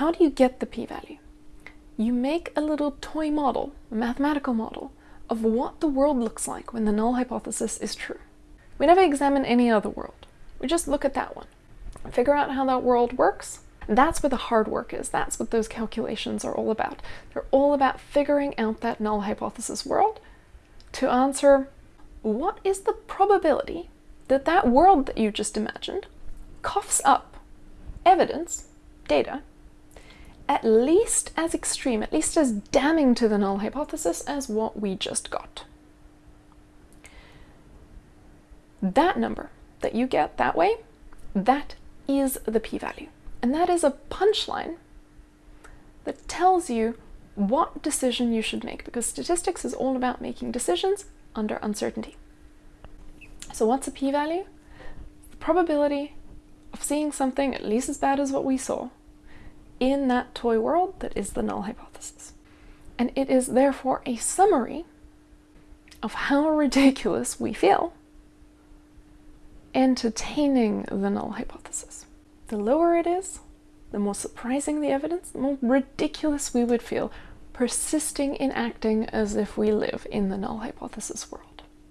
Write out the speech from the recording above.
How do you get the p-value? You make a little toy model, a mathematical model, of what the world looks like when the null hypothesis is true. We never examine any other world. We just look at that one, figure out how that world works. That's where the hard work is. That's what those calculations are all about. They're all about figuring out that null hypothesis world to answer what is the probability that that world that you just imagined coughs up evidence, data, at least as extreme, at least as damning to the null hypothesis as what we just got. That number that you get that way, that is the p-value. And that is a punchline that tells you what decision you should make, because statistics is all about making decisions under uncertainty. So what's a p-value? The probability of seeing something at least as bad as what we saw in that toy world that is the null hypothesis. And it is therefore a summary of how ridiculous we feel entertaining the null hypothesis. The lower it is, the more surprising the evidence, the more ridiculous we would feel persisting in acting as if we live in the null hypothesis world.